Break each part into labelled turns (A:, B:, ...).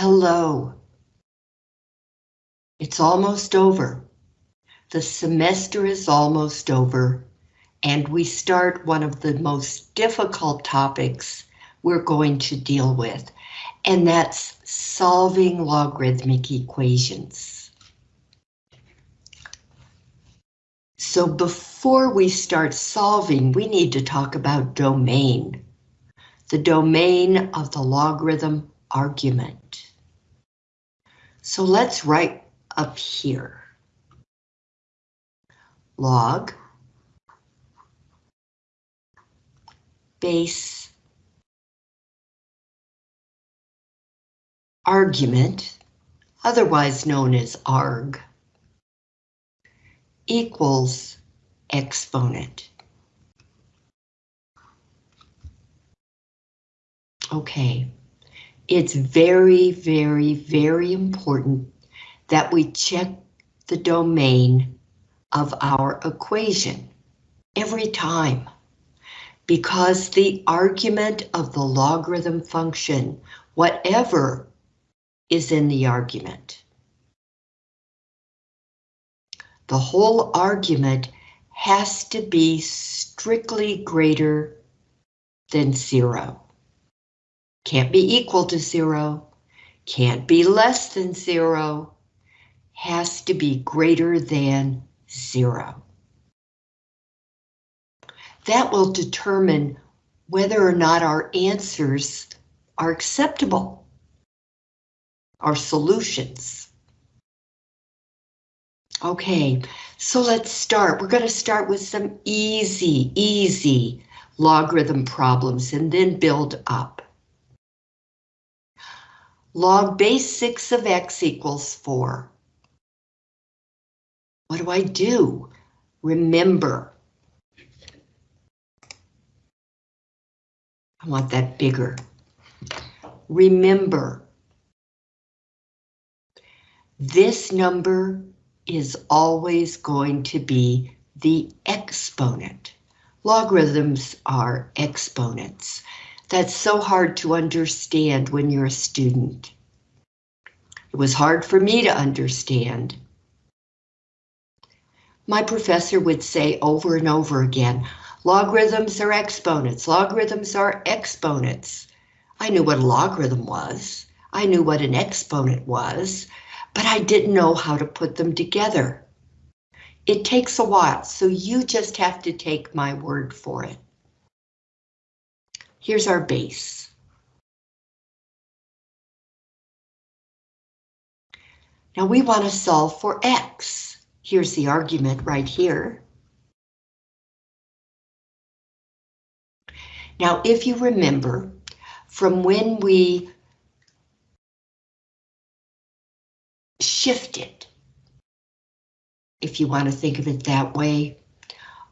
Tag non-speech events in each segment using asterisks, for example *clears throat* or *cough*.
A: Hello. It's almost over. The semester is almost over, and we start one of the most difficult topics we're going to deal with, and that's solving logarithmic equations. So before we start solving, we need to talk about domain, the domain of the logarithm argument. So let's write up here. Log base argument, otherwise known as arg, equals exponent. Okay, it's very, very, very important that we check the domain of our equation every time because the argument of the logarithm function, whatever is in the argument, the whole argument has to be strictly greater than zero. Can't be equal to zero, can't be less than zero, has to be greater than zero. That will determine whether or not our answers are acceptable, our solutions. Okay, so let's start. We're going to start with some easy, easy logarithm problems and then build up. Log base 6 of x equals 4. What do I do? Remember. I want that bigger. Remember. This number is always going to be the exponent. Logarithms are exponents. That's so hard to understand when you're a student. It was hard for me to understand my professor would say over and over again, logarithms are exponents, logarithms are exponents. I knew what a logarithm was. I knew what an exponent was, but I didn't know how to put them together. It takes a while, so you just have to take my word for it. Here's our base. Now we want to solve for x. Here's the argument right here. Now, if you remember, from when we shifted, if you want to think of it that way,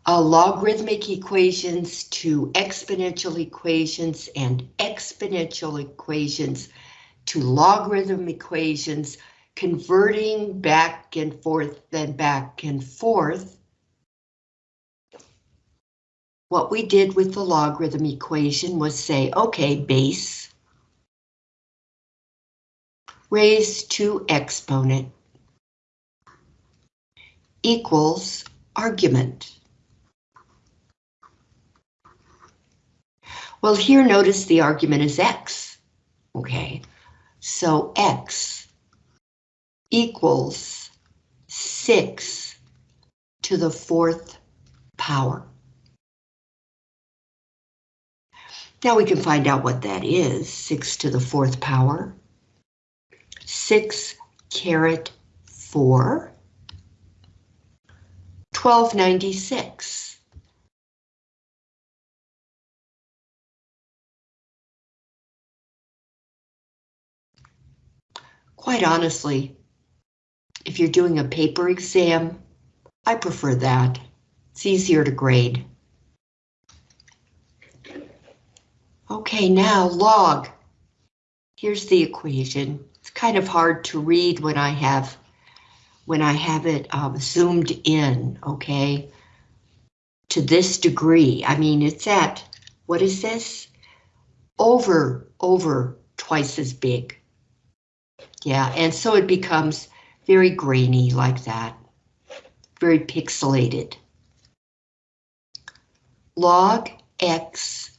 A: uh, logarithmic equations to exponential equations and exponential equations to logarithm equations converting back and forth, then back and forth. What we did with the logarithm equation was say, okay, base raised to exponent equals argument. Well, here notice the argument is x. Okay, so x equals 6 to the fourth power. Now we can find out what that is, 6 to the fourth power. 6 caret 4, 1296. Quite honestly, if you're doing a paper exam, I prefer that. It's easier to grade. Okay, now log. Here's the equation. It's kind of hard to read when I have when I have it um, zoomed in, okay? To this degree. I mean, it's at, what is this? Over, over twice as big. Yeah, and so it becomes very grainy like that, very pixelated. Log x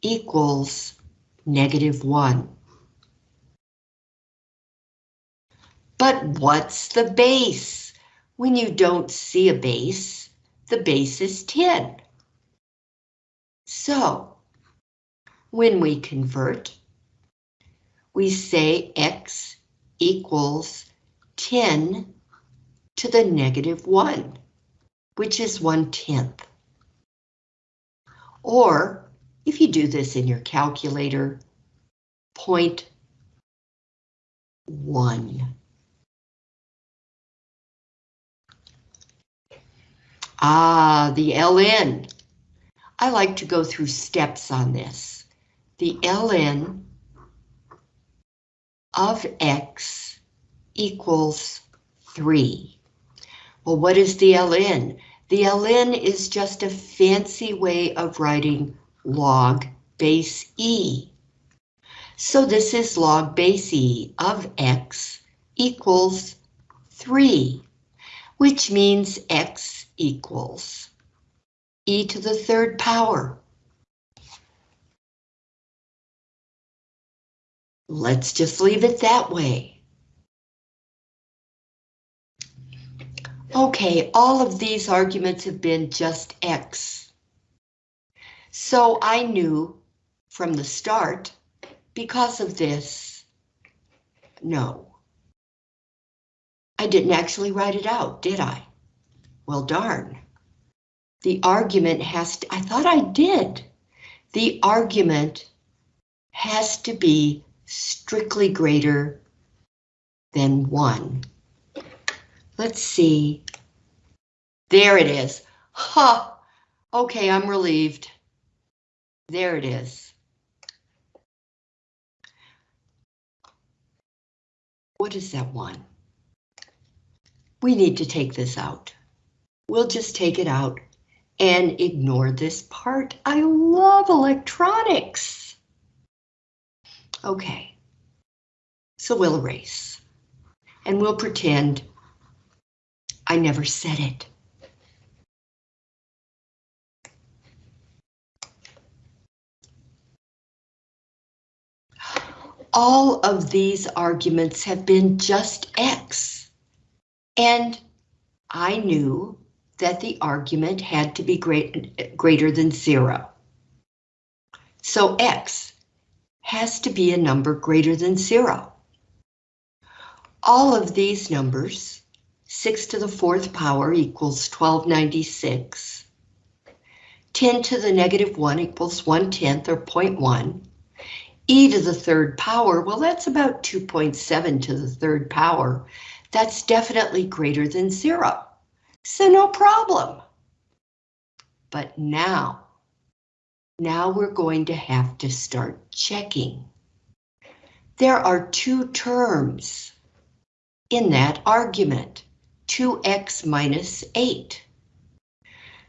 A: equals negative 1. But what's the base? When you don't see a base, the base is 10. So, when we convert, we say x equals 10 to the negative 1, which is 1 tenth. Or, if you do this in your calculator, point 1. Ah, the ln. I like to go through steps on this. The ln of x equals 3. Well, what is the ln? The ln is just a fancy way of writing log base e. So this is log base e of x equals 3, which means x equals e to the third power. Let's just leave it that way. Okay, all of these arguments have been just x. So I knew from the start, because of this, no. I didn't actually write it out, did I? Well, darn. The argument has to, I thought I did. The argument has to be strictly greater than one. Let's see. There it is. Huh. Okay, I'm relieved. There it is. What is that one? We need to take this out we'll just take it out and ignore this part. I love electronics. Okay, so we'll erase and we'll pretend I never said it. All of these arguments have been just X. And I knew that the argument had to be great, greater than zero. So x has to be a number greater than zero. All of these numbers, 6 to the fourth power equals 1296, 10 to the negative 1 equals 1 tenth or 0.1, e to the third power, well that's about 2.7 to the third power. That's definitely greater than zero. So no problem. But now, now we're going to have to start checking. There are two terms in that argument, 2x minus 8.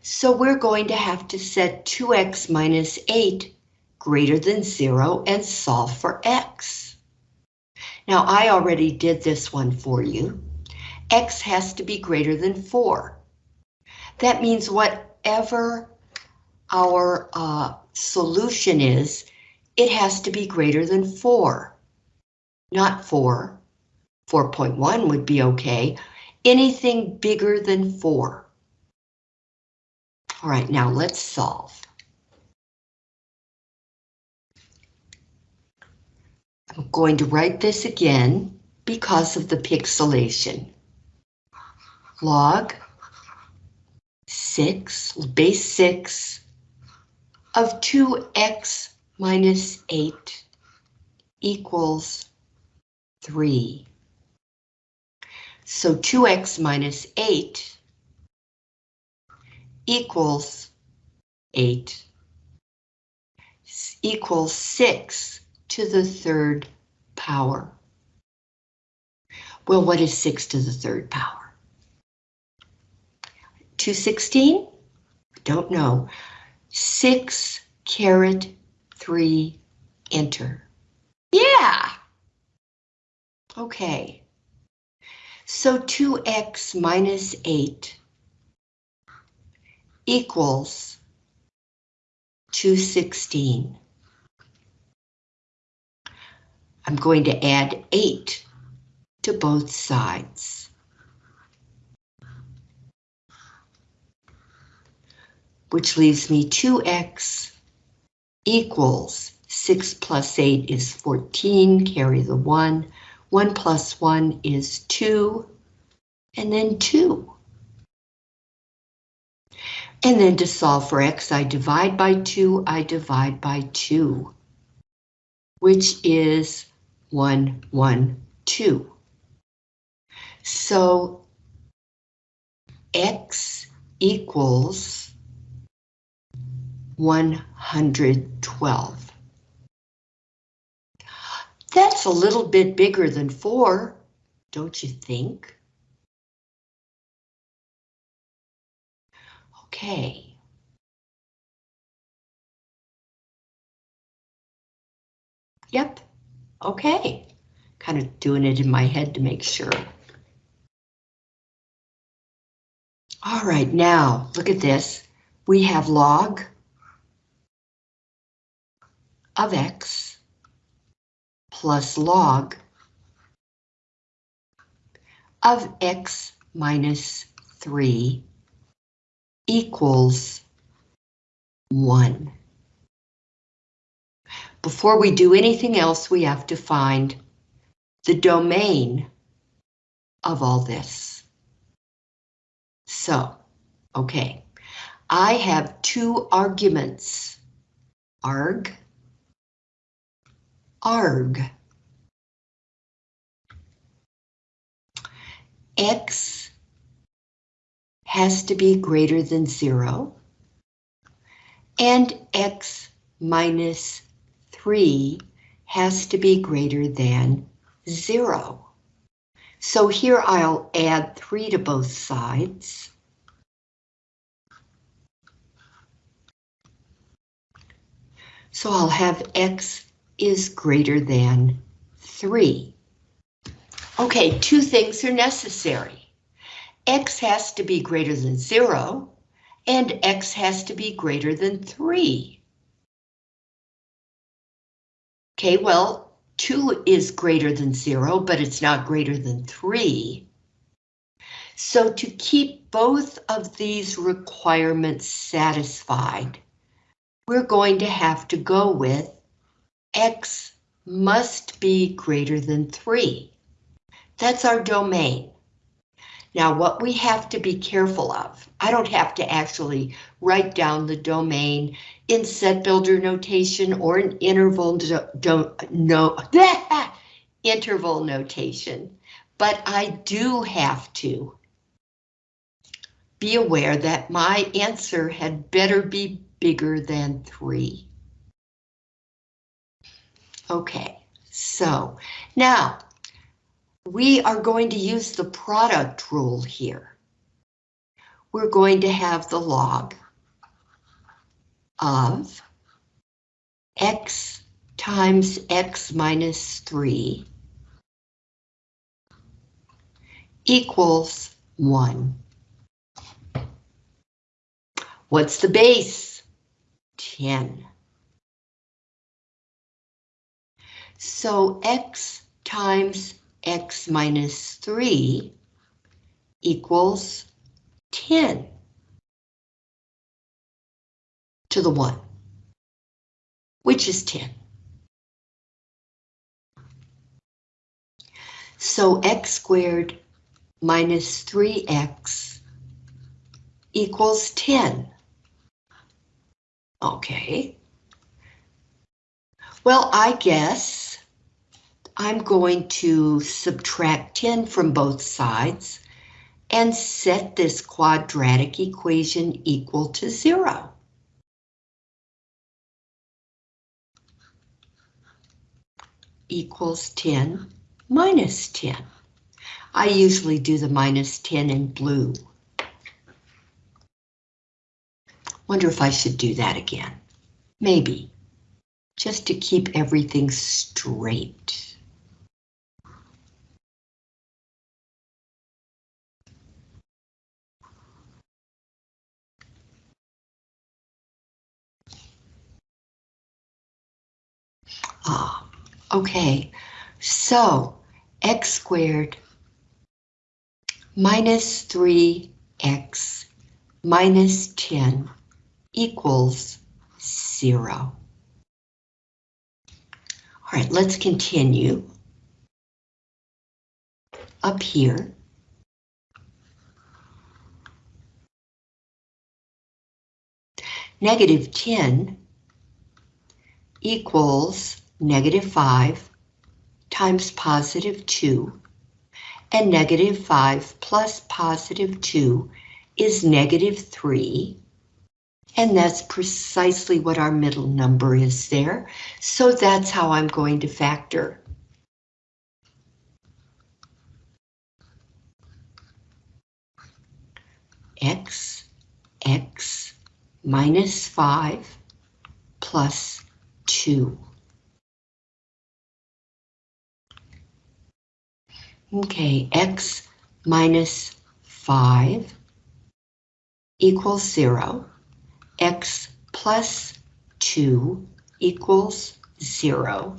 A: So we're going to have to set 2x minus 8 greater than 0 and solve for x. Now I already did this one for you x has to be greater than 4. That means whatever our uh, solution is, it has to be greater than 4. Not 4. 4.1 would be okay. Anything bigger than 4. All right, now let's solve. I'm going to write this again because of the pixelation log 6, base 6 of 2x minus 8 equals 3. So 2x minus 8 equals 8 equals 6 to the third power. Well, what is 6 to the third power? 216? Don't know. 6 caret 3 enter. Yeah! Okay. So 2x minus 8 equals 216. I'm going to add 8 to both sides. Which leaves me 2x equals 6 plus 8 is 14, carry the 1. 1 plus 1 is 2, and then 2. And then to solve for x, I divide by 2, I divide by 2, which is 1, 1, 2. So x equals 112. That's a little bit bigger than 4, don't you think? Okay. Yep, okay. Kind of doing it in my head to make sure. All right, now look at this. We have log of x plus log of x minus 3 equals 1. Before we do anything else, we have to find the domain of all this. So, okay, I have two arguments, arg, arg. X has to be greater than zero, and X minus three has to be greater than zero. So here I'll add 3 to both sides. So I'll have x is greater than 3. Okay, two things are necessary. x has to be greater than 0, and x has to be greater than 3. Okay, well, 2 is greater than 0, but it's not greater than 3. So to keep both of these requirements satisfied, we're going to have to go with x must be greater than 3. That's our domain. Now what we have to be careful of, I don't have to actually write down the domain in set builder notation or an interval don't no *laughs* interval notation, but I do have to be aware that my answer had better be bigger than three. Okay, so now we are going to use the product rule here. We're going to have the log of x times x minus 3 equals 1. What's the base? 10. So x times x minus 3 equals 10 to the 1, which is 10. So x squared minus 3x equals 10. Okay. Well, I guess I'm going to subtract 10 from both sides and set this quadratic equation equal to zero. equals 10 minus 10. I usually do the minus 10 in blue. Wonder if I should do that again. Maybe. Just to keep everything straight. Ah, okay. So x squared minus 3x minus 10 equals 0. All right, let's continue. Up here. Negative 10 equals negative 5 times positive 2, and negative 5 plus positive 2 is negative 3, and that's precisely what our middle number is there, so that's how I'm going to factor. x, x minus 5 plus 2. Okay, x minus 5 equals 0. x plus 2 equals 0.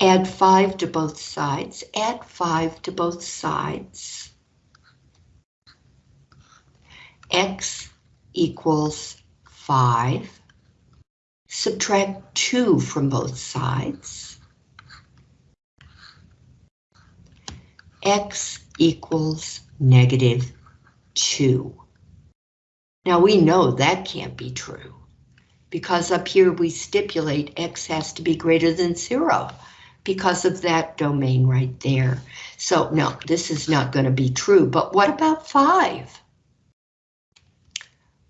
A: Add 5 to both sides. Add 5 to both sides. x equals 5. Subtract 2 from both sides. X equals negative 2. Now we know that can't be true because up here we stipulate x has to be greater than 0 because of that domain right there. So no, this is not going to be true, but what about 5?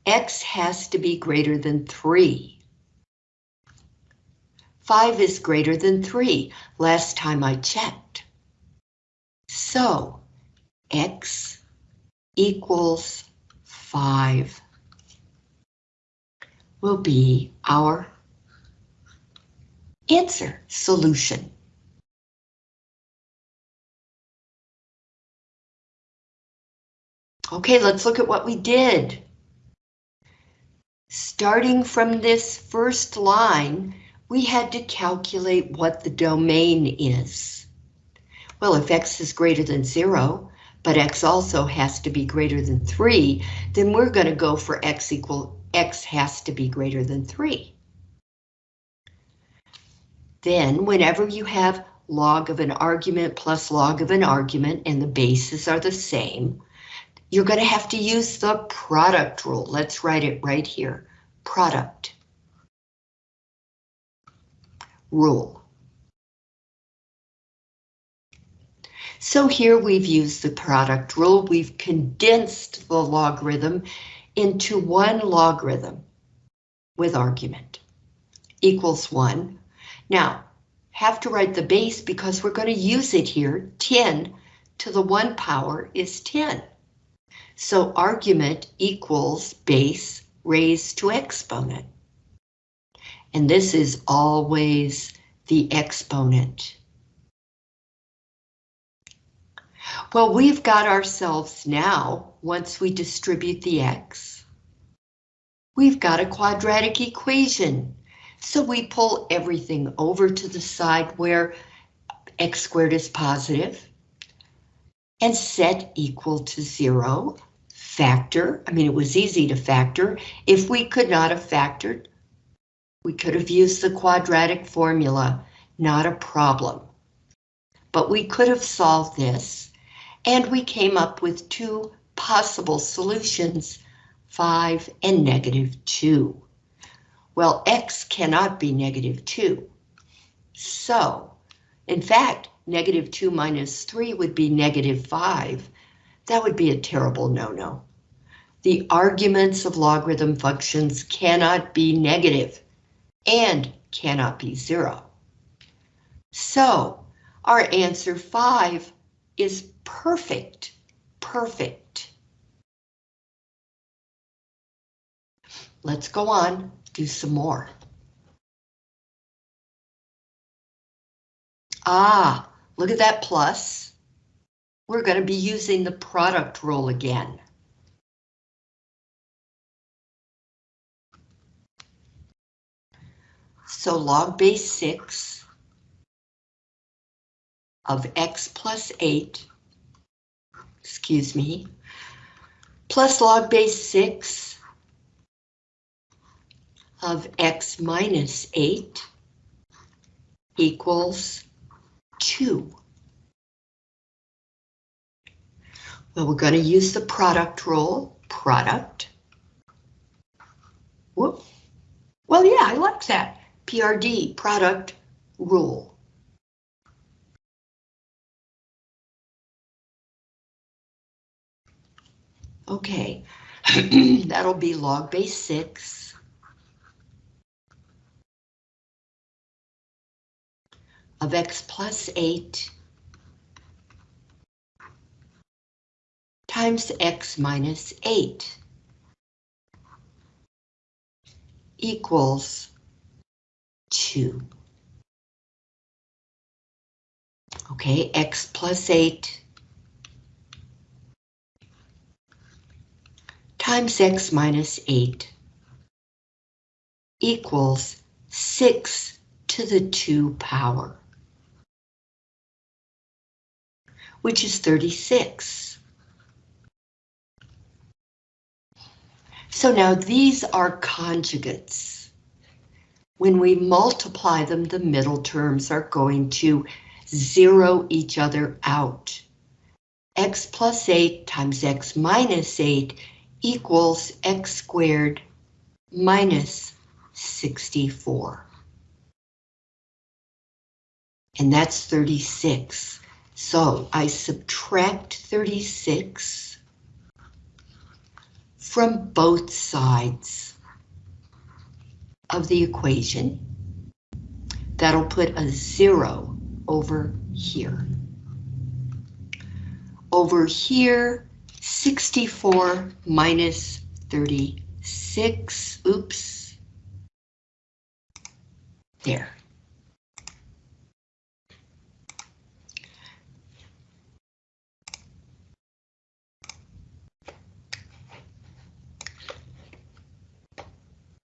A: x has to be greater than 3. 5 is greater than 3, last time I checked. So, x equals 5 will be our answer solution. Okay, let's look at what we did. Starting from this first line, we had to calculate what the domain is. Well, if x is greater than 0, but x also has to be greater than 3, then we're going to go for x equal x has to be greater than 3. Then, whenever you have log of an argument plus log of an argument and the bases are the same, you're going to have to use the product rule. Let's write it right here. Product rule. So here we've used the product rule. We've condensed the logarithm into one logarithm with argument equals 1. Now, have to write the base because we're going to use it here. 10 to the 1 power is 10. So argument equals base raised to exponent. And this is always the exponent. Well, we've got ourselves now, once we distribute the x, we've got a quadratic equation. So we pull everything over to the side where x squared is positive and set equal to zero. Factor, I mean, it was easy to factor. If we could not have factored, we could have used the quadratic formula, not a problem. But we could have solved this, and we came up with two possible solutions, 5 and negative 2. Well, x cannot be negative 2. So, in fact, negative 2 minus 3 would be negative 5. That would be a terrible no-no. The arguments of logarithm functions cannot be negative and cannot be 0. So, our answer 5 is perfect, perfect. Let's go on, do some more. Ah, look at that plus. We're going to be using the product rule again. So log base 6 of x plus 8, excuse me, plus log base 6 of x minus 8 equals 2. Well, we're going to use the product rule, product. Whoop. Well, yeah, I like that. PRD, product rule. Okay, *clears throat* that'll be log base 6. of x plus 8 times x minus 8 equals 2. Okay, x plus 8 times x minus 8 equals 6 to the 2 power, which is 36. So now these are conjugates. When we multiply them, the middle terms are going to zero each other out. x plus 8 times x minus 8 equals x squared minus 64. And that's 36. So I subtract 36 from both sides of the equation. That'll put a zero over here. Over here, 64 minus 36, oops. There.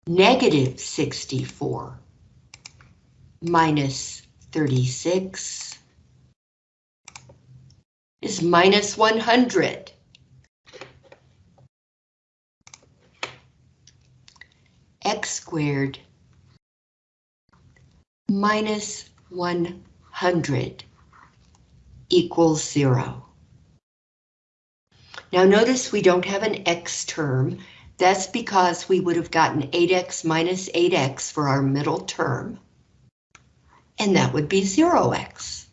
A: Negative 64 minus 36 is minus 100. x squared minus 100 equals 0. Now notice we don't have an x term. That's because we would have gotten 8x minus 8x for our middle term. And that would be 0x.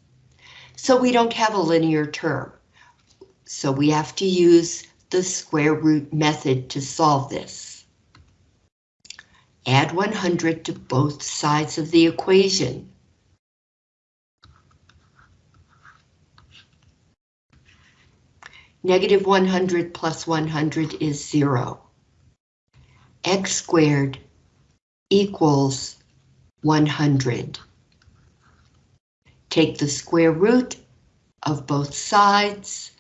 A: So we don't have a linear term. So we have to use the square root method to solve this. Add 100 to both sides of the equation. Negative 100 plus 100 is 0. x squared equals 100. Take the square root of both sides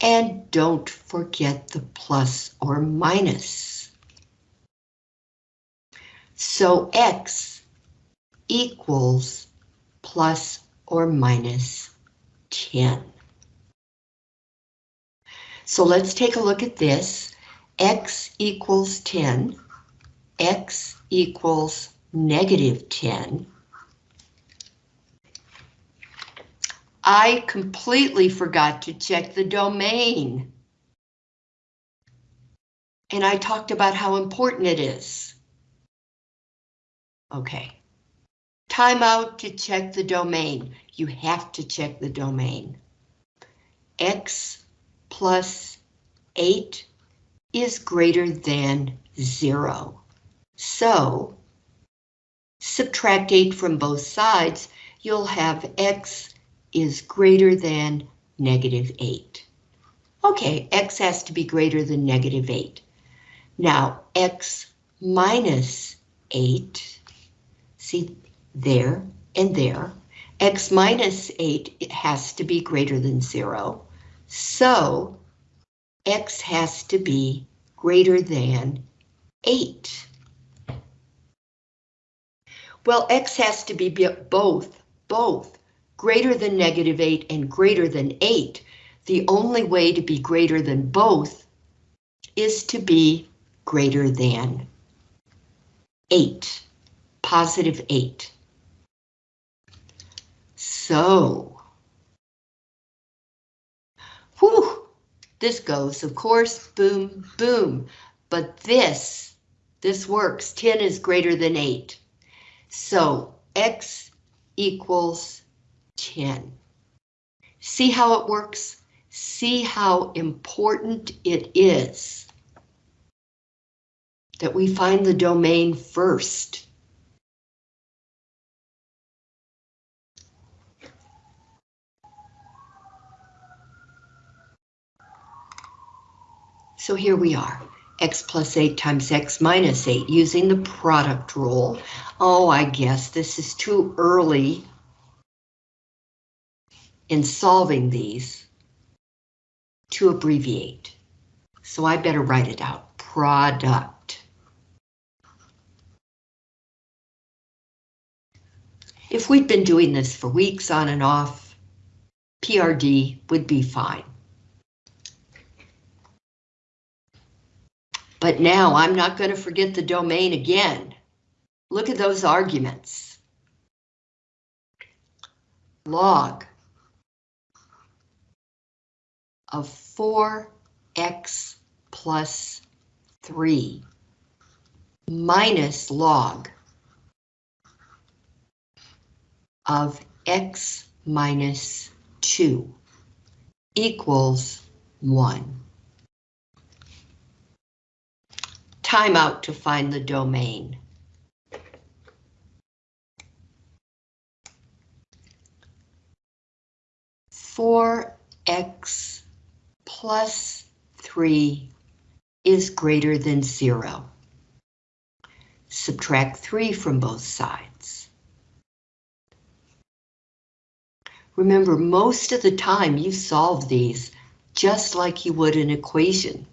A: and don't forget the plus or minus. So x equals plus or minus 10. So let's take a look at this. x equals 10, x equals negative 10. I completely forgot to check the domain. And I talked about how important it is. Okay. Time out to check the domain. You have to check the domain. X plus 8 is greater than 0. So, subtract 8 from both sides, you'll have x is greater than negative 8. Okay, x has to be greater than negative 8. Now, x minus 8, see there and there, x minus 8 it has to be greater than 0. So, x has to be greater than 8. Well, x has to be both, both greater than negative 8 and greater than 8, the only way to be greater than both is to be greater than 8, positive 8. So, whew, this goes, of course, boom, boom. But this, this works, 10 is greater than 8. So x equals 10. See how it works? See how important it is that we find the domain first. So here we are, x plus 8 times x minus 8 using the product rule. Oh, I guess this is too early in solving these to abbreviate. So I better write it out, product. If we'd been doing this for weeks on and off, PRD would be fine. But now I'm not going to forget the domain again. Look at those arguments. Log of 4x plus 3 minus log of x minus 2 equals 1. Timeout to find the domain. Four x plus three is greater than zero. Subtract three from both sides. Remember, most of the time you solve these just like you would an equation.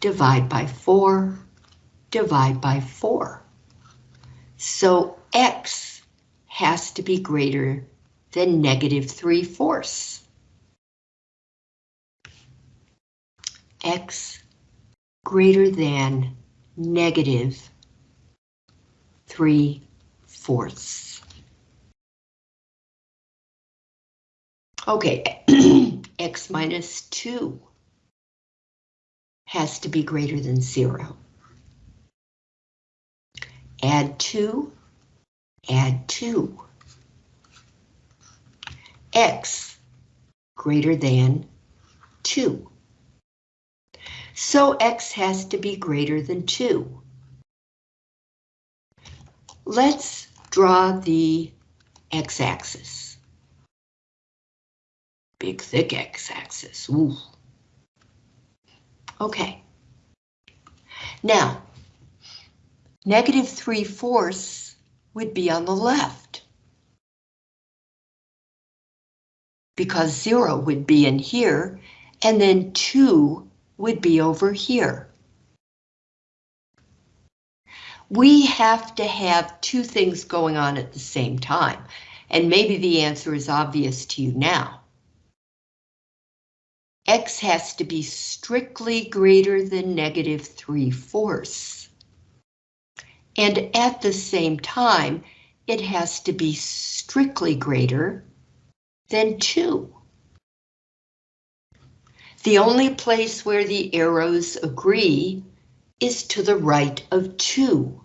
A: Divide by 4, divide by 4. So x has to be greater than negative 3 fourths. x greater than negative 3 fourths. Okay, *clears throat* x minus 2 has to be greater than zero. Add two, add two. X greater than two. So X has to be greater than two. Let's draw the x-axis. Big thick x-axis, ooh. Okay. Now, negative 3 fourths would be on the left. Because 0 would be in here, and then 2 would be over here. We have to have two things going on at the same time, and maybe the answer is obvious to you now x has to be strictly greater than negative 3 fourths. And at the same time, it has to be strictly greater than 2. The only place where the arrows agree is to the right of 2.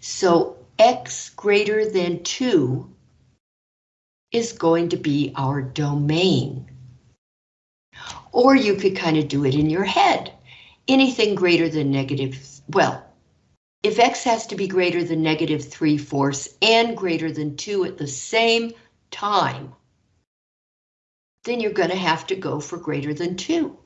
A: So x greater than 2 is going to be our domain. Or you could kind of do it in your head. Anything greater than negative, well, if x has to be greater than negative 3 fourths and greater than 2 at the same time, then you're going to have to go for greater than 2.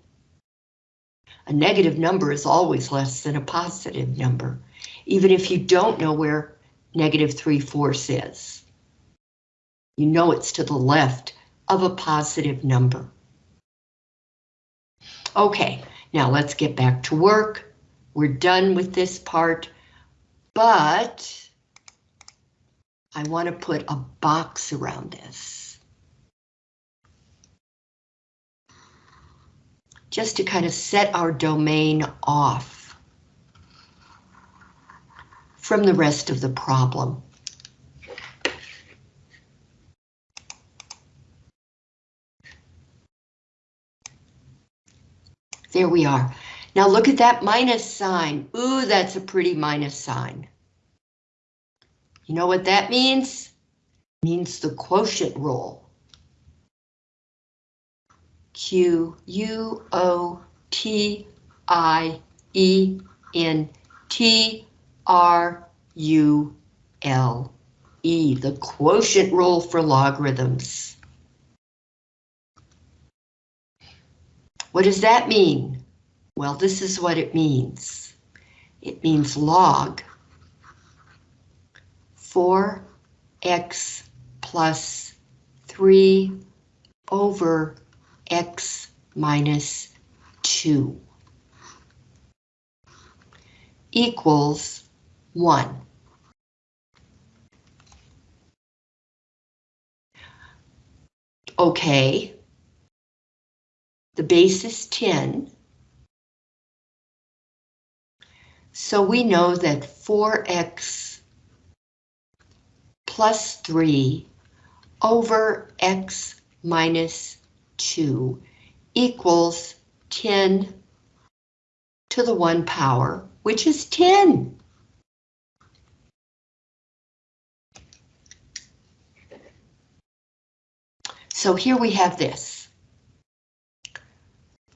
A: A negative number is always less than a positive number, even if you don't know where negative 3 fourths is. You know it's to the left of a positive number. Okay, now let's get back to work. We're done with this part. but I want to put a box around this. Just to kind of set our domain off from the rest of the problem. There we are. Now look at that minus sign. Ooh, that's a pretty minus sign. You know what that means? It means the quotient rule. Q U O T I E N T R U L E, the quotient rule for logarithms. What does that mean? Well, this is what it means. It means log 4x plus 3 over x minus 2 equals 1. Okay, the base is 10. So we know that 4x plus 3 over x minus 2 equals 10 to the 1 power, which is 10. So here we have this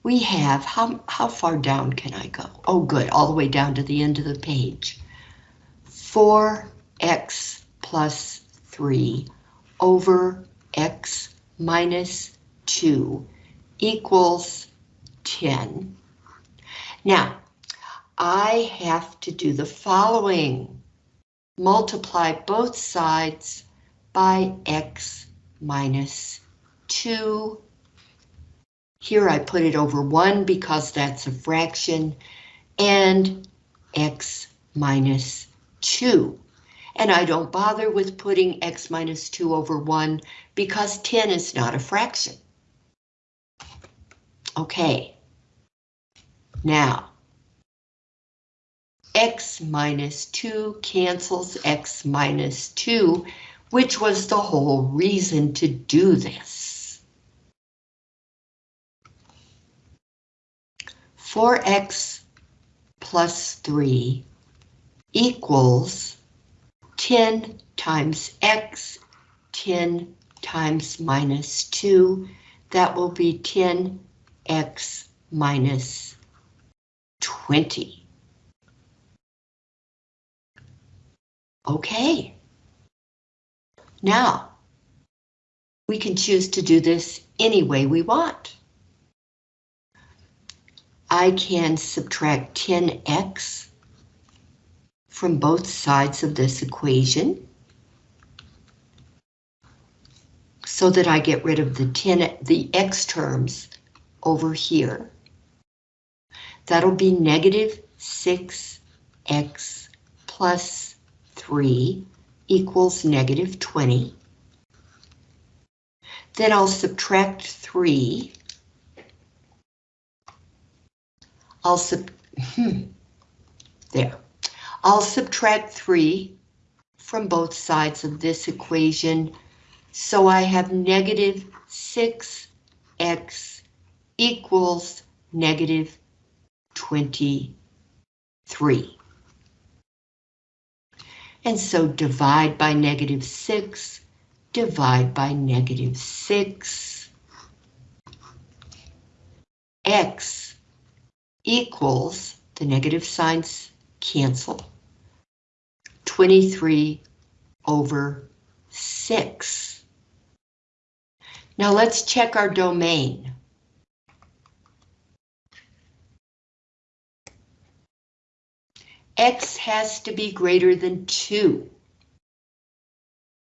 A: we have, how, how far down can I go? Oh, good, all the way down to the end of the page. 4x plus 3 over x minus 2 equals 10. Now, I have to do the following. Multiply both sides by x minus 2 here I put it over 1 because that's a fraction, and x minus 2. And I don't bother with putting x minus 2 over 1 because 10 is not a fraction. Okay. Now, x minus 2 cancels x minus 2, which was the whole reason to do this. 4x plus 3 equals 10 times x, 10 times minus 2. That will be 10x minus 20. Okay. Now, we can choose to do this any way we want. I can subtract 10x from both sides of this equation so that I get rid of the 10 the x terms over here. That'll be negative 6x plus 3 equals negative 20. Then I'll subtract 3 I'll sub hmm, there. I'll subtract 3 from both sides of this equation, so I have negative 6x equals negative 23. And so divide by negative 6, divide by negative 6, x equals, the negative signs cancel, 23 over 6. Now let's check our domain. X has to be greater than 2.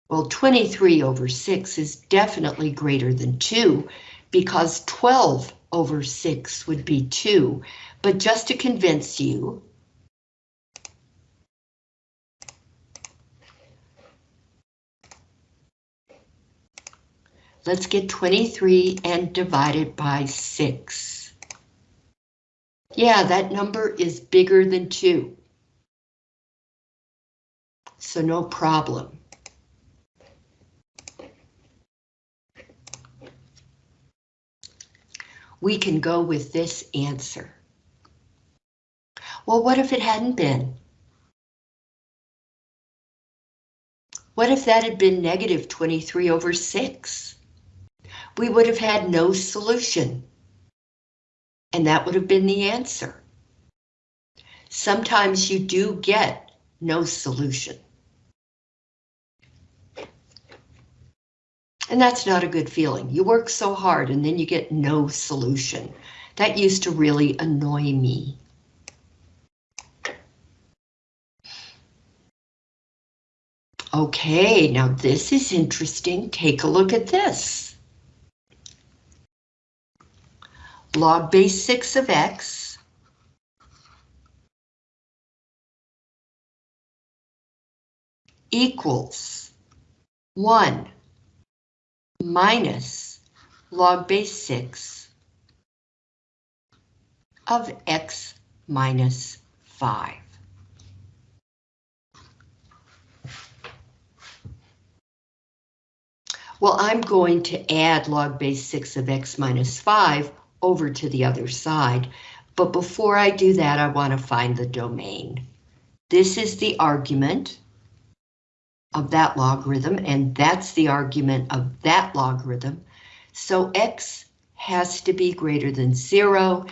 A: Well, 23 over 6 is definitely greater than 2 because 12 over 6 would be 2. But just to convince you, let's get 23 and divide it by 6. Yeah, that number is bigger than 2. So no problem. We can go with this answer. Well, what if it hadn't been? What if that had been negative 23 over 6? We would have had no solution. And that would have been the answer. Sometimes you do get no solution. And that's not a good feeling. You work so hard and then you get no solution. That used to really annoy me. Okay, now this is interesting. Take a look at this. Log base 6 of x equals 1 minus log base 6 of x minus 5. Well, I'm going to add log base 6 of x minus 5 over to the other side, but before I do that, I want to find the domain. This is the argument of that logarithm, and that's the argument of that logarithm. So x has to be greater than 0,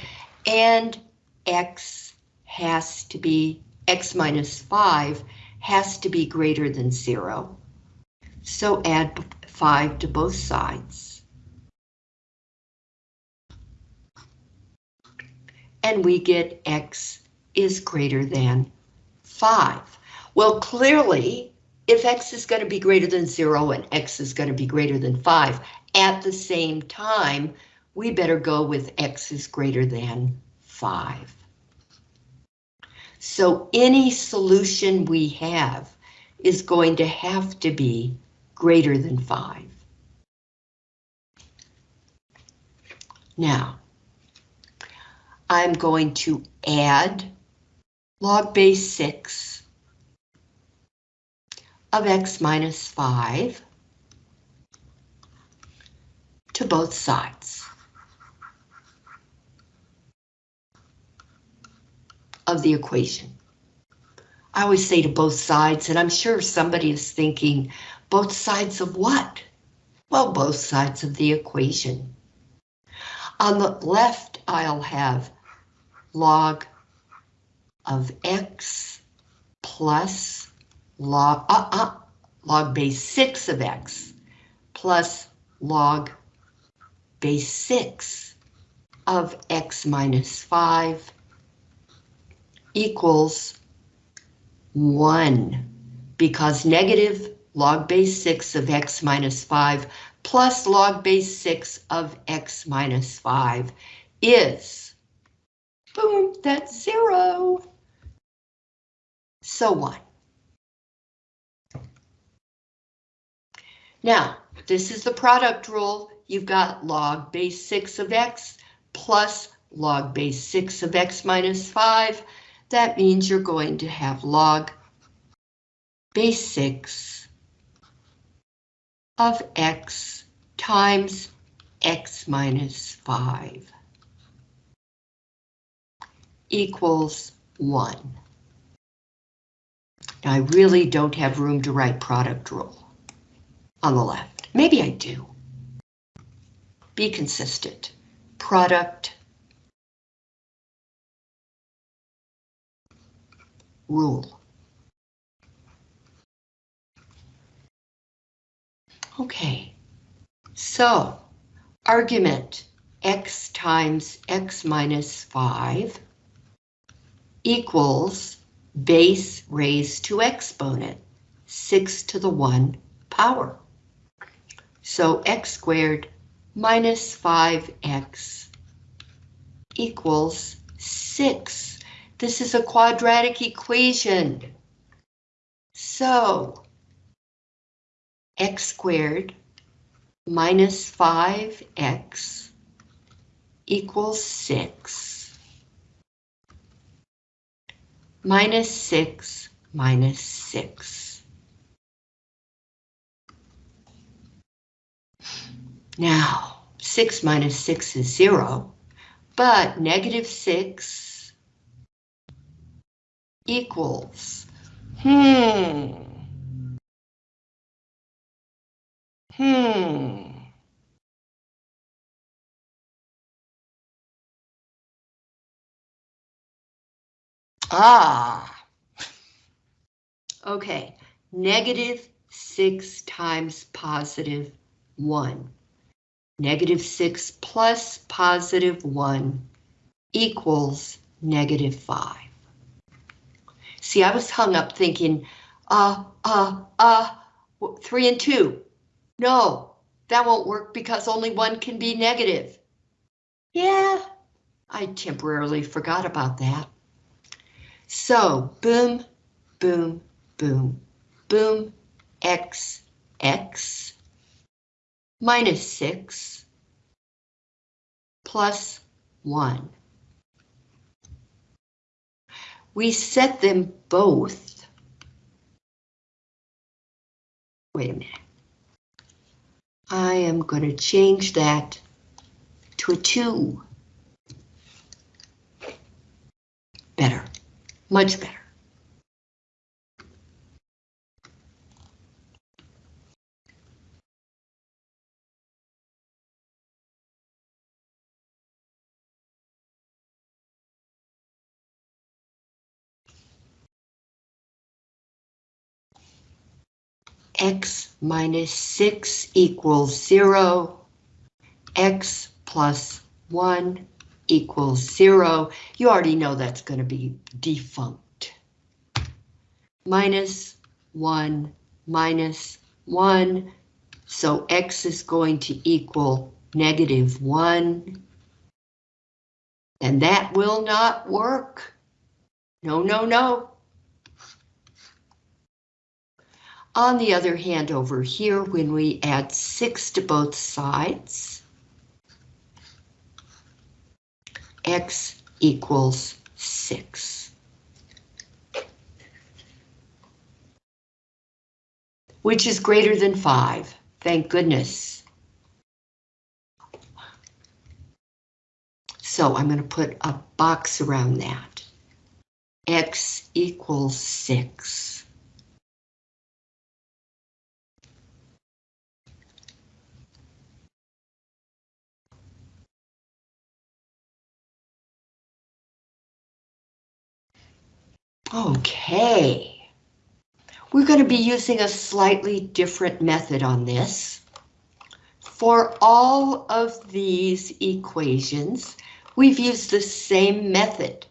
A: and x has to be, x minus 5 has to be greater than 0. So add 5 to both sides. And we get x is greater than 5. Well, clearly, if x is going to be greater than 0 and x is going to be greater than 5 at the same time, we better go with x is greater than 5. So any solution we have is going to have to be greater than 5. Now, I'm going to add log base 6 of x minus 5 to both sides of the equation. I always say to both sides, and I'm sure somebody is thinking, both sides of what? Well, both sides of the equation. On the left, I'll have log of x plus log, uh, uh, log base 6 of x plus log base 6 of x minus 5 equals 1 because negative log base 6 of x minus 5 plus log base 6 of x minus 5 is, boom, that's zero. So on. Now, this is the product rule. You've got log base 6 of x plus log base 6 of x minus 5. That means you're going to have log base 6 of x times x minus 5 equals 1. Now, I really don't have room to write product rule on the left. Maybe I do. Be consistent. Product rule. Okay, so argument x times x minus 5 equals base raised to exponent, 6 to the 1 power. So x squared minus 5x equals 6. This is a quadratic equation. So x squared minus 5x equals 6 minus 6 minus 6. Now, 6 minus 6 is 0, but negative 6 equals, hmm, hmm. Ah. Okay, negative 6 times positive 1. Negative 6 plus positive 1 equals negative 5. See, I was hung up thinking, uh, uh, uh, 3 and 2. No, that won't work because only one can be negative. Yeah, I temporarily forgot about that. So, boom, boom, boom, boom, x, x, minus 6, plus 1. We set them both. Wait a minute. I am going to change that to a 2. Better, much better. X minus 6 equals 0, x plus 1 equals 0. You already know that's going to be defunct. Minus 1 minus 1, so x is going to equal negative 1. And that will not work. No, no, no. On the other hand, over here, when we add 6 to both sides, x equals 6. Which is greater than 5, thank goodness. So I'm going to put a box around that. x equals 6. Okay. We're going to be using a slightly different method on this. For all of these equations, we've used the same method.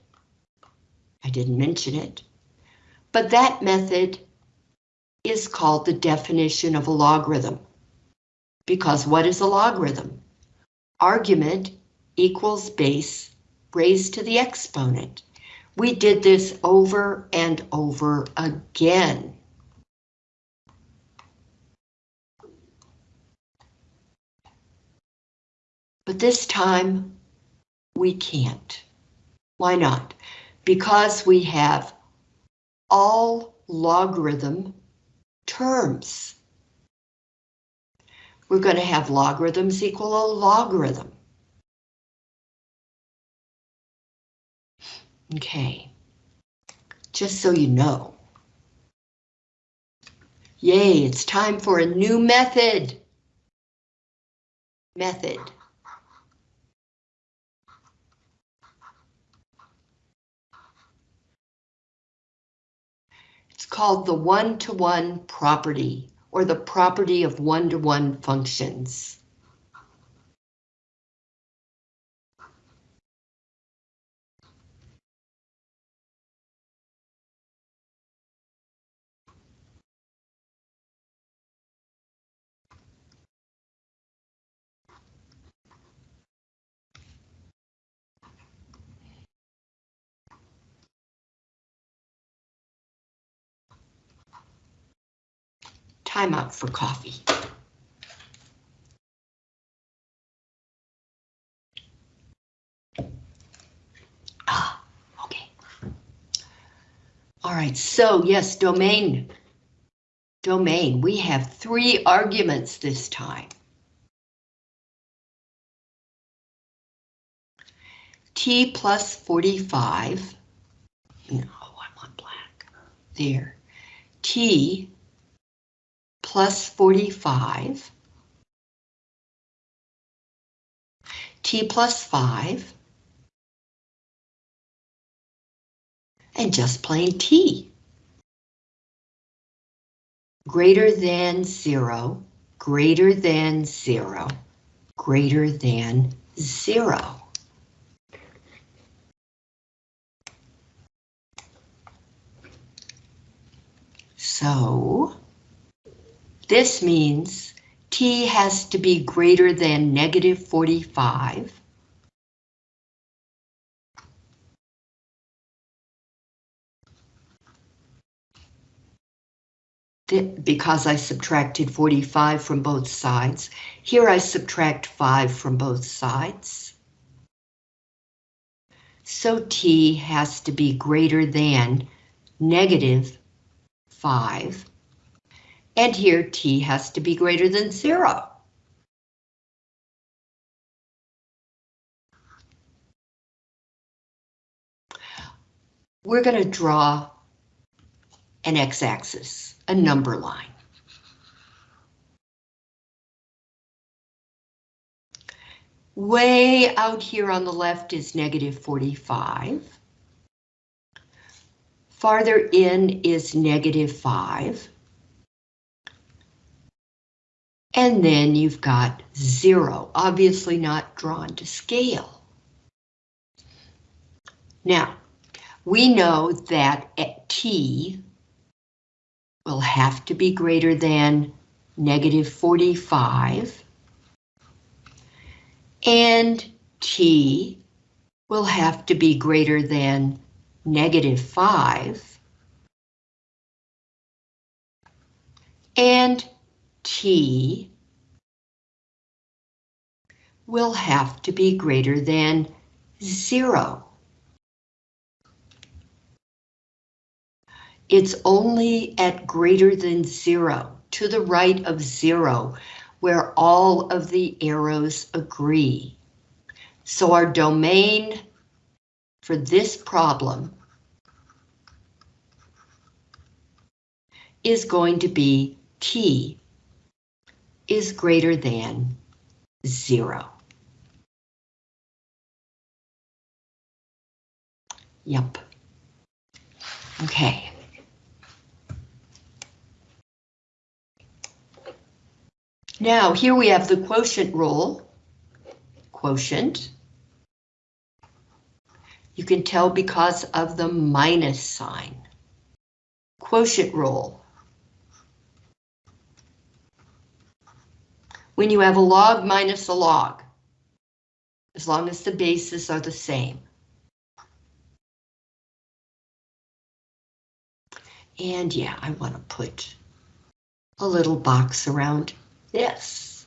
A: I didn't mention it, but that method is called the definition of a logarithm. Because what is a logarithm? Argument equals base raised to the exponent. We did this over and over again. But this time, we can't. Why not? Because we have all logarithm terms. We're going to have logarithms equal a logarithm. Okay, just so you know. Yay, it's time for a new method. Method. It's called the one-to-one -one property, or the property of one-to-one -one functions. time out for coffee. Ah, okay. All right, so yes, domain. Domain, we have three arguments this time. T plus 45, no, I want black, there. T plus 45, T plus 5, and just plain T. Greater than zero, greater than zero, greater than zero. So this means T has to be greater than negative 45 because I subtracted 45 from both sides. Here I subtract 5 from both sides. So T has to be greater than negative 5. And here T has to be greater than 0. We're going to draw an x-axis a number line. Way out here on the left is negative 45. Farther in is negative 5. And then you've got 0, obviously not drawn to scale. Now, we know that at t will have to be greater than negative 45. And t will have to be greater than negative 5. And t will have to be greater than 0. It's only at greater than zero, to the right of zero, where all of the arrows agree. So our domain for this problem is going to be t is greater than zero. Yep. Okay. Now here we have the quotient rule. Quotient. You can tell because of the minus sign. Quotient rule. When you have a log minus a log, as long as the bases are the same. And yeah, I want to put a little box around this.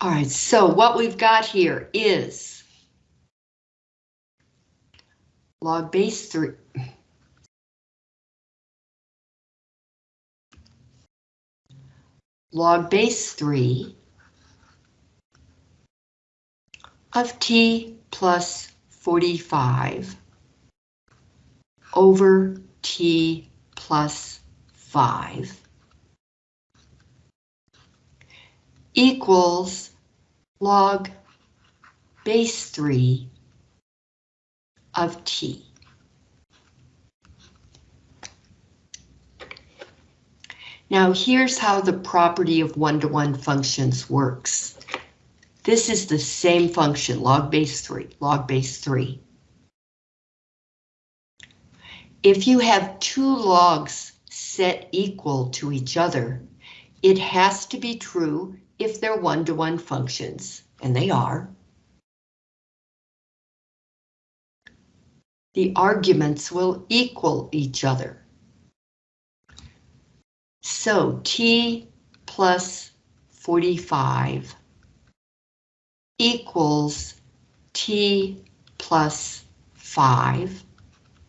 A: All right, so what we've got here is log base 3. Log base 3 of t plus 45 over t plus 5 equals log base 3 of t. Now here's how the property of one-to-one -one functions works. This is the same function, log base 3, log base 3. If you have two logs set equal to each other, it has to be true if they're one-to-one -one functions, and they are. The arguments will equal each other. So t plus 45 equals t plus 5.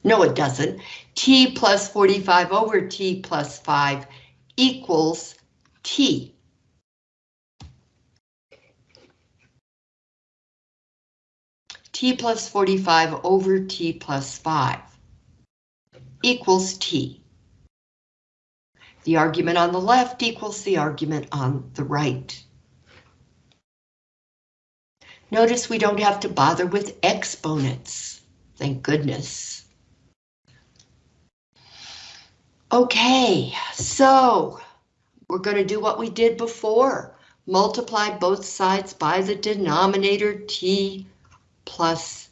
A: No, it doesn't. t plus 45 over t plus 5 equals t. t plus 45 over t plus 5 equals t. The argument on the left equals the argument on the right. Notice we don't have to bother with exponents. Thank goodness. Okay, so we're going to do what we did before. Multiply both sides by the denominator t plus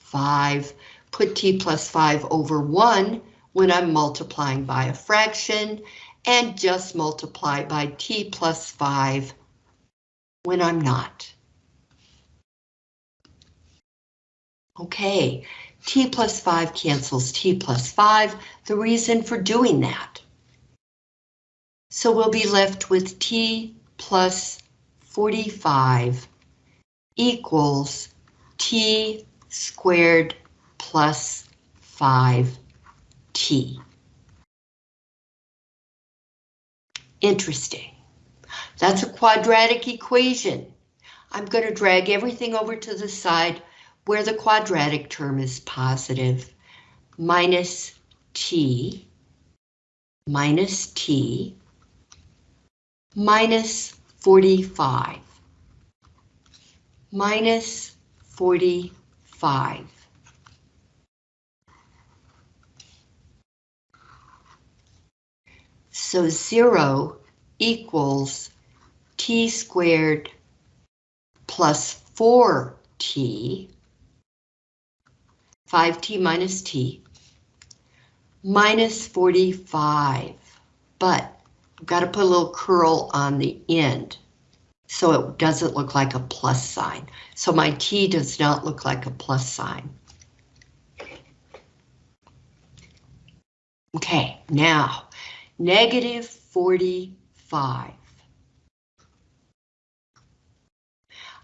A: 5. Put t plus 5 over 1 when I'm multiplying by a fraction, and just multiply by t plus 5 when I'm not. Okay, t plus 5 cancels t plus 5, the reason for doing that. So we'll be left with t plus 45 equals t squared plus 5t. Interesting. That's a quadratic equation. I'm going to drag everything over to the side where the quadratic term is positive, minus t, minus t, minus 45, minus 45. So 0 equals t squared plus 4t 5t minus t, minus 45, but I've got to put a little curl on the end so it doesn't look like a plus sign. So my t does not look like a plus sign. Okay, now, negative 45.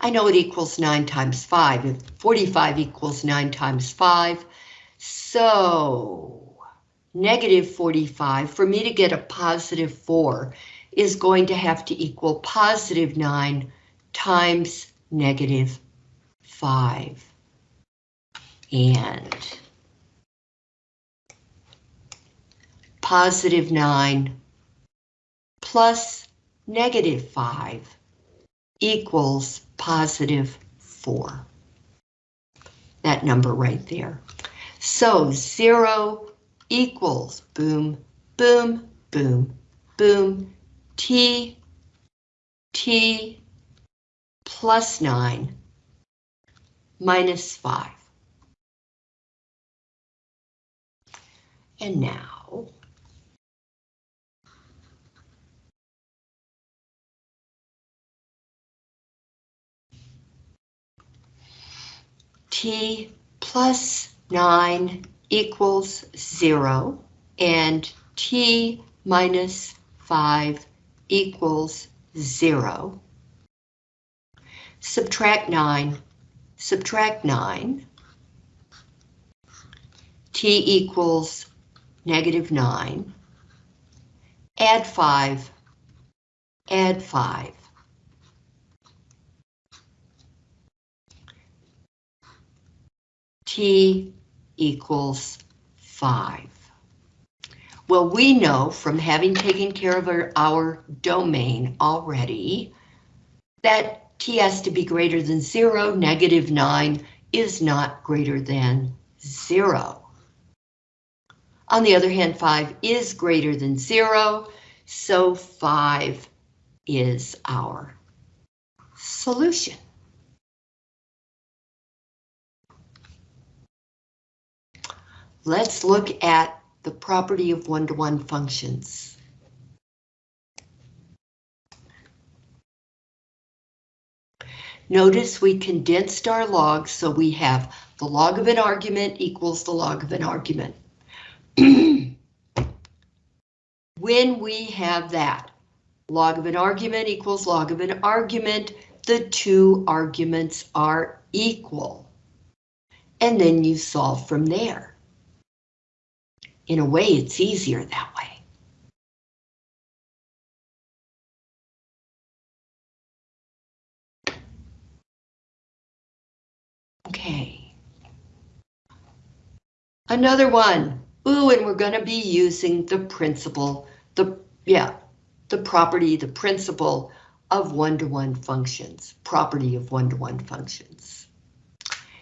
A: I know it equals 9 times 5. If 45 equals 9 times 5, so negative 45, for me to get a positive 4, is going to have to equal positive 9 times negative 5. And positive 9 plus negative 5 equals positive 4. That number right there. So 0 equals boom, boom, boom, boom, t, t plus 9 minus 5. And now t plus 9 equals 0 and t minus 5 equals 0. Subtract 9, subtract 9. t equals negative 9. Add 5, add 5. T equals 5. Well, we know from having taken care of our, our domain already that t has to be greater than 0, negative 9 is not greater than 0. On the other hand, 5 is greater than 0, so 5 is our solution. Let's look at the property of one-to-one -one functions. Notice we condensed our logs so we have the log of an argument equals the log of an argument. *clears throat* when we have that, log of an argument equals log of an argument, the two arguments are equal. and then you solve from there. In a way, it's easier that way. Okay. Another one. Ooh, and we're going to be using the principle, the, yeah, the property, the principle of one-to-one -one functions, property of one-to-one -one functions.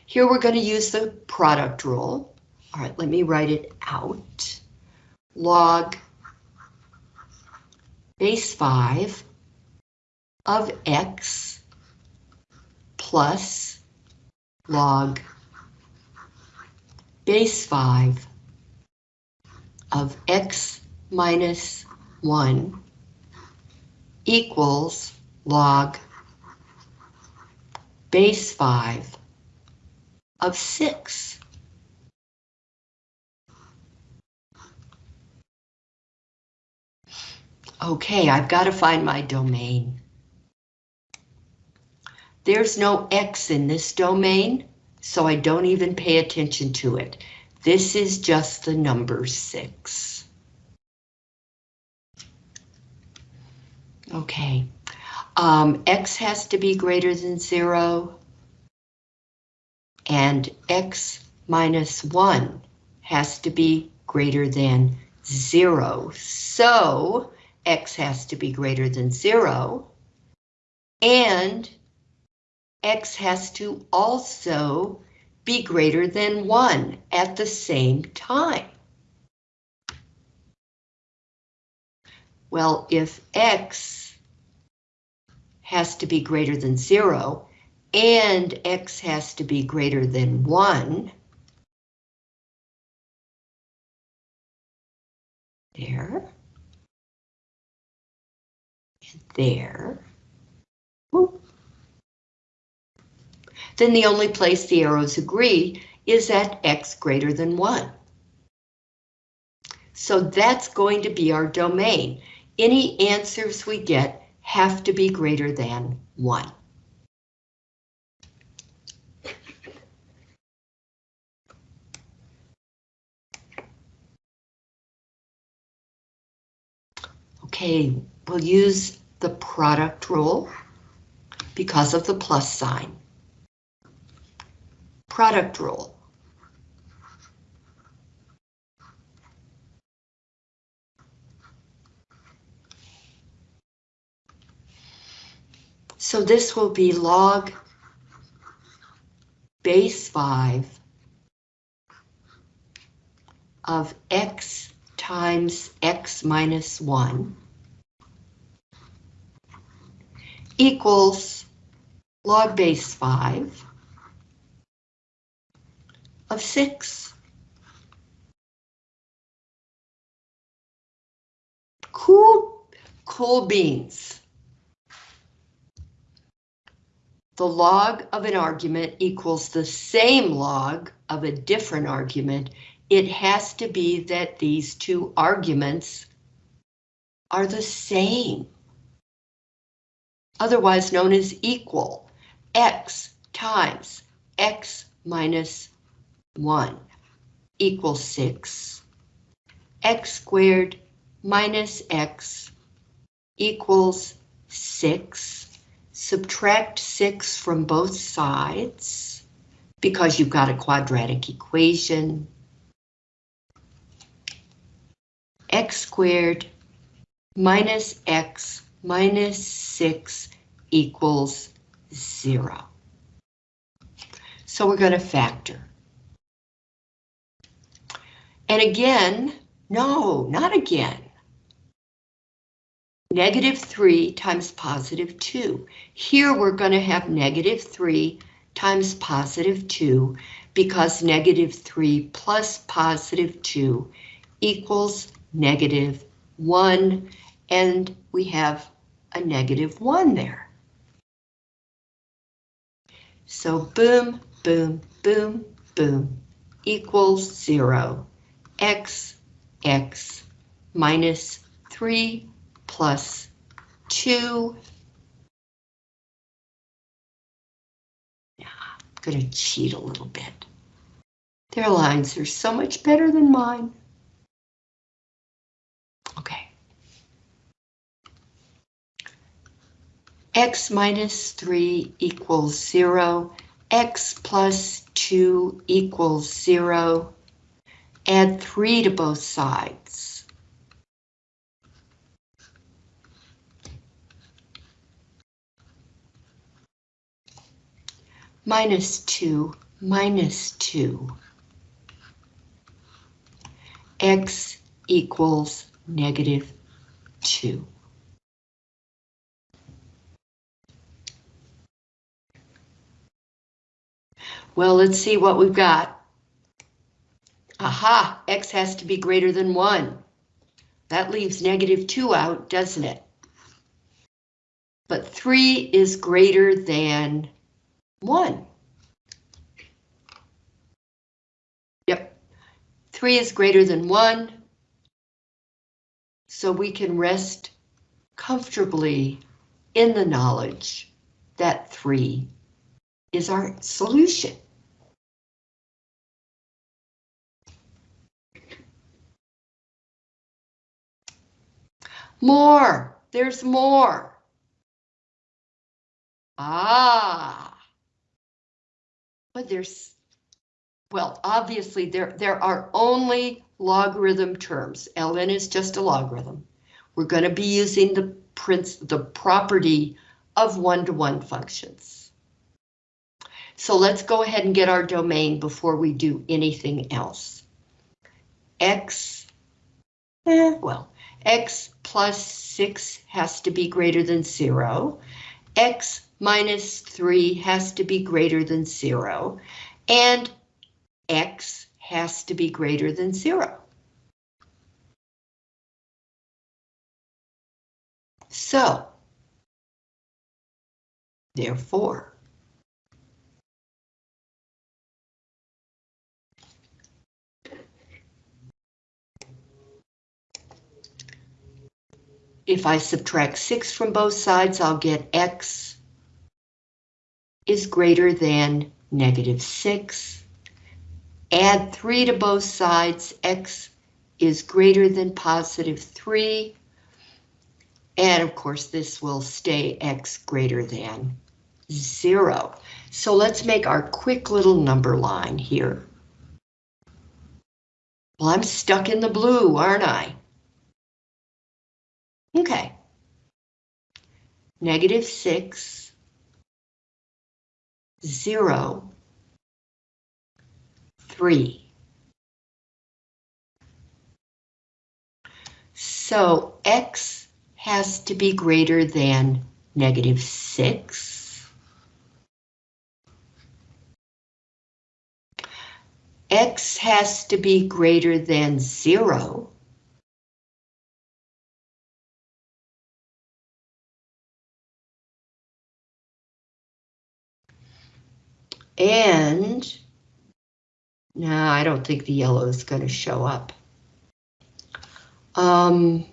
A: Here we're going to use the product rule. All right, let me write it out. Log base 5 of x plus log base 5 of x minus 1 equals log base 5 of 6. Okay, I've got to find my domain. There's no X in this domain, so I don't even pay attention to it. This is just the number six. Okay, um, X has to be greater than zero, and X minus one has to be greater than zero. So X has to be greater than zero, and x has to also be greater than 1 at the same time. Well, if x has to be greater than 0 and x has to be greater than 1, there, there, then the only place the arrows agree is at x greater than 1. So that's going to be our domain. Any answers we get have to be greater than 1. Okay, we'll use the product rule because of the plus sign product rule. So this will be log base 5 of x times x minus 1 equals log base 5 of six. Cool, cool beans. The log of an argument equals the same log of a different argument. It has to be that these two arguments are the same. Otherwise known as equal. X times X minus 1 equals 6. x squared minus x equals 6. Subtract 6 from both sides because you've got a quadratic equation. x squared minus x minus 6 equals 0. So we're going to factor. And again, no, not again. Negative 3 times positive 2. Here we're going to have negative 3 times positive 2 because negative 3 plus positive 2 equals negative 1 and we have a negative 1 there. So boom, boom, boom, boom equals 0 x, x minus 3 plus 2. Now, I'm going to cheat a little bit. Their lines are so much better than mine. Okay. X minus 3 equals 0. X plus 2 equals 0. Add 3 to both sides. Minus 2 minus 2. X equals negative 2. Well, let's see what we've got. Aha, x has to be greater than 1. That leaves negative 2 out, doesn't it? But 3 is greater than 1. Yep, 3 is greater than 1. So we can rest comfortably in the knowledge that 3 is our solution. More, there's more. Ah. But there's, well, obviously there, there are only logarithm terms. ln is just a logarithm. We're going to be using the prince, the property of one-to-one -one functions. So let's go ahead and get our domain before we do anything else. X, eh, well, x plus 6 has to be greater than 0. x minus 3 has to be greater than 0. And x has to be greater than 0. So, therefore, If I subtract 6 from both sides, I'll get x is greater than negative 6. Add 3 to both sides, x is greater than positive 3. And of course, this will stay x greater than 0. So let's make our quick little number line here. Well, I'm stuck in the blue, aren't I? Okay. Negative 6, 0, 3. So x has to be greater than negative 6. x has to be greater than 0. And no, I don't think the yellow is going to show up. Um,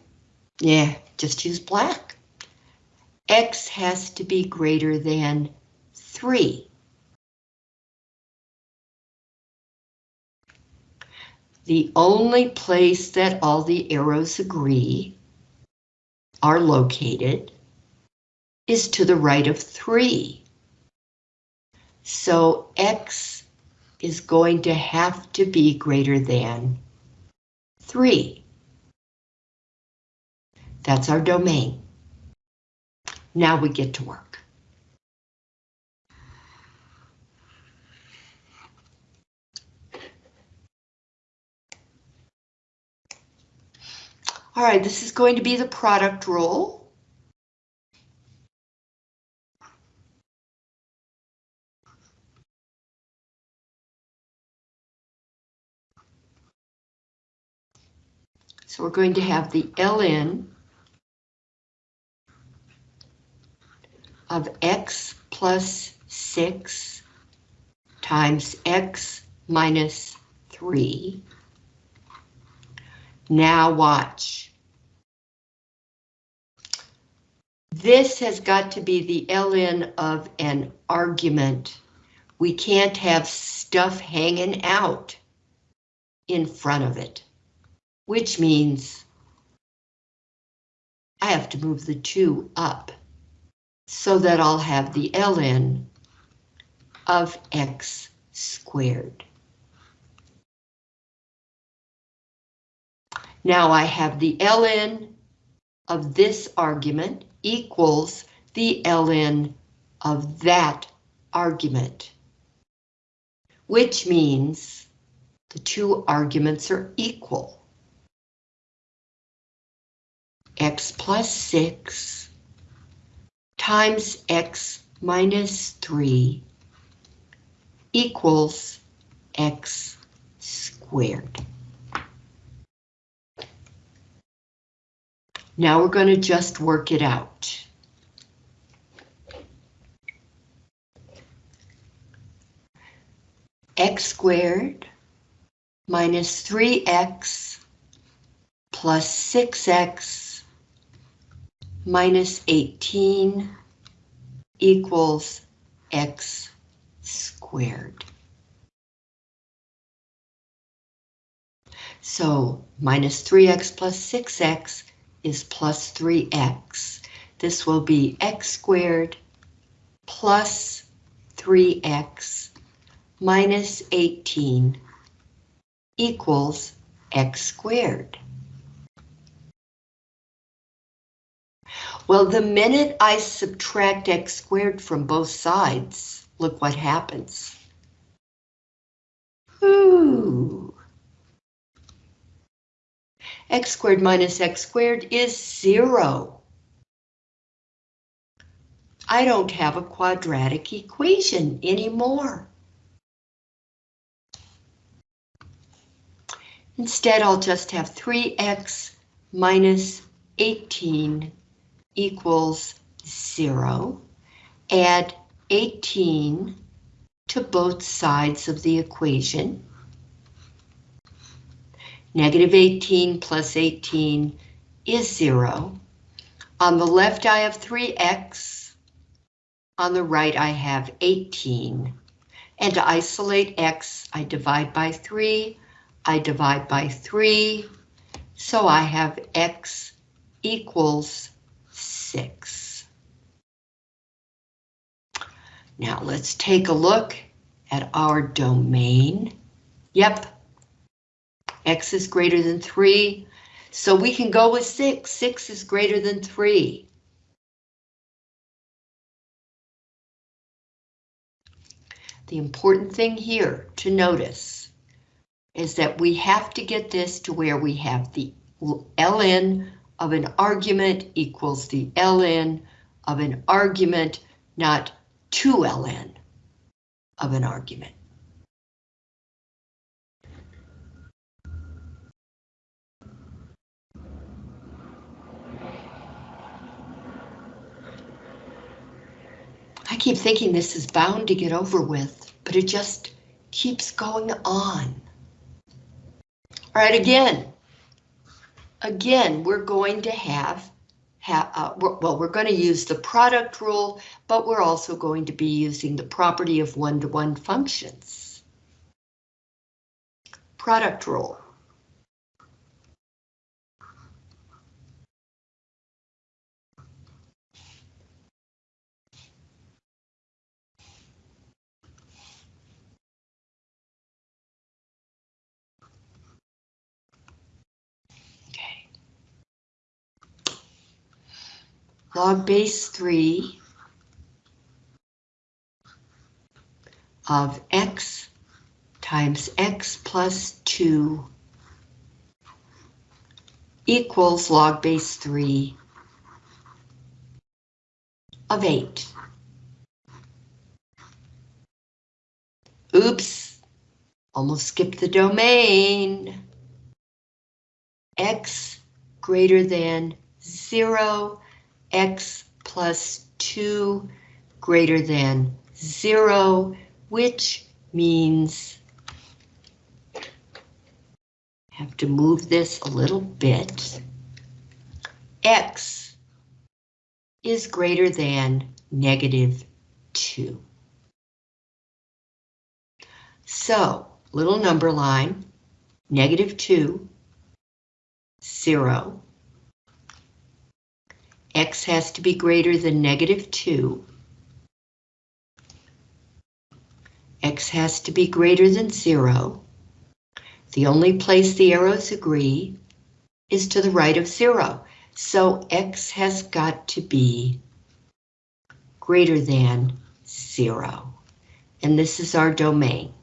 A: yeah, just use black. X has to be greater than 3. The only place that all the arrows agree are located is to the right of 3. So X is going to have to be greater than 3. That's our domain. Now we get to work. All right, this is going to be the product rule. So we're going to have the ln of x plus 6 times x minus 3. Now watch. This has got to be the ln of an argument. We can't have stuff hanging out. in front of it, which means I have to move the 2 up so that I'll have the ln of x squared. Now I have the ln of this argument equals the ln of that argument, which means the two arguments are equal. X plus 6 times x minus 3 equals x squared. Now we're going to just work it out. x squared minus 3x plus 6x minus 18 equals x squared. So minus 3x plus 6x is plus 3x. This will be x squared plus 3x minus 18 equals x squared. Well, the minute I subtract x squared from both sides, look what happens. Ooh. x squared minus x squared is zero. I don't have a quadratic equation anymore. Instead, I'll just have 3x minus 18 equals 0. Add 18 to both sides of the equation. Negative 18 plus 18 is 0. On the left, I have 3x. On the right, I have 18. And to isolate x, I divide by 3. I divide by 3. So I have x equals 6. Now let's take a look at our domain. Yep, x is greater than 3, so we can go with 6. 6 is greater than 3. The important thing here to notice is that we have to get this to where we have the ln of an argument equals the ln of an argument, not 2ln of an argument. I keep thinking this is bound to get over with, but it just keeps going on. All right, again, again, we're going to have, have uh, well, we're going to use the product rule, but we're also going to be using the property of one-to-one -one functions. Product rule. Log base 3 of x times x plus 2 equals log base 3 of 8. Oops, almost skipped the domain. x greater than 0 x plus 2 greater than 0, which means have to move this a little bit. X is greater than negative 2. So, little number line, negative 2, 0. X has to be greater than negative 2. x has to be greater than 0. The only place the arrows agree is to the right of 0. So x has got to be greater than 0. And this is our domain.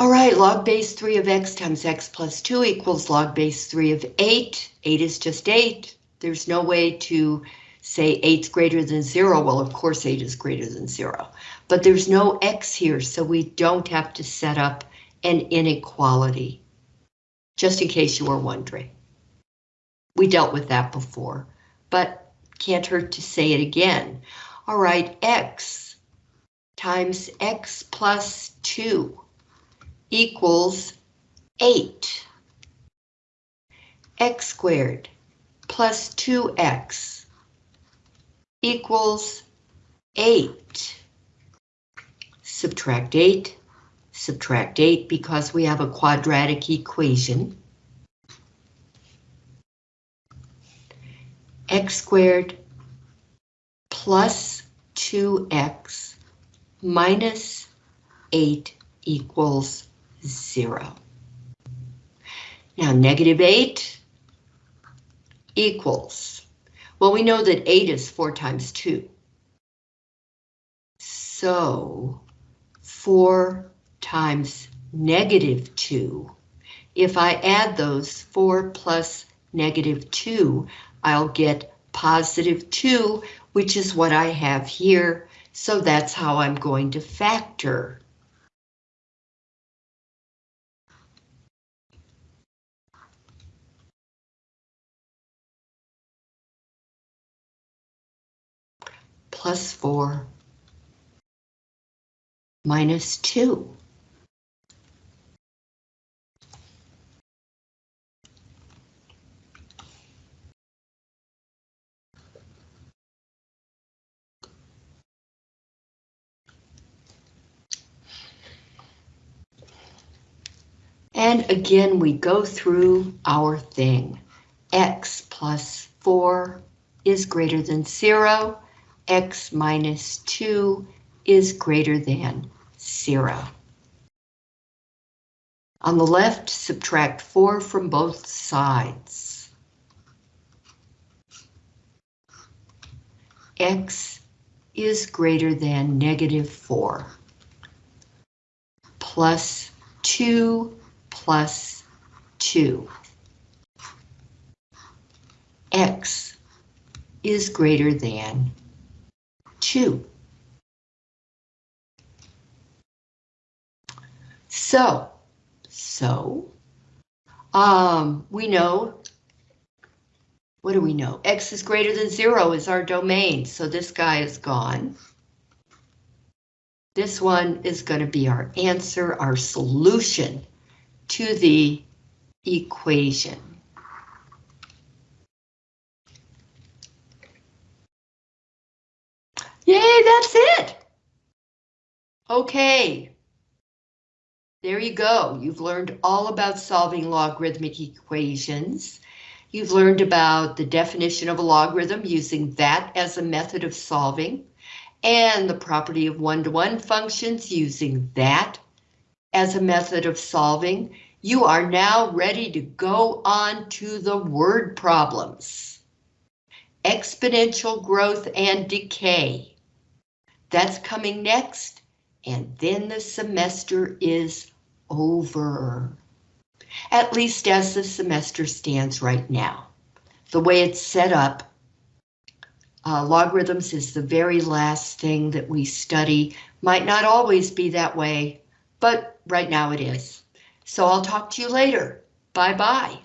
A: All right, log base 3 of x times x plus 2 equals log base 3 of 8. 8 is just 8. There's no way to say 8's greater than 0. Well, of course 8 is greater than 0. But there's no x here, so we don't have to set up an inequality. Just in case you were wondering. We dealt with that before, but can't hurt to say it again. All right, x times x plus 2 equals 8. x squared plus 2x equals 8. Subtract 8, subtract 8 because we have a quadratic equation. x squared plus 2x minus 8 equals zero. Now negative eight equals, well, we know that eight is four times two. So four times negative two, if I add those four plus negative two, I'll get positive two, which is what I have here. So that's how I'm going to factor plus 4 minus 2. And again, we go through our thing. x plus 4 is greater than 0 x minus 2 is greater than 0. On the left, subtract 4 from both sides. x is greater than negative 4. Plus 2 plus 2. x is greater than two. So, so, um, we know, what do we know? X is greater than zero is our domain, so this guy is gone. This one is going to be our answer, our solution to the equation. Yay, that's it. Okay. There you go. You've learned all about solving logarithmic equations. You've learned about the definition of a logarithm using that as a method of solving and the property of one-to-one -one functions using that as a method of solving. You are now ready to go on to the word problems. Exponential growth and decay. That's coming next, and then the semester is over. At least as the semester stands right now. The way it's set up, uh, logarithms is the very last thing that we study. Might not always be that way, but right now it is. So I'll talk to you later. Bye-bye.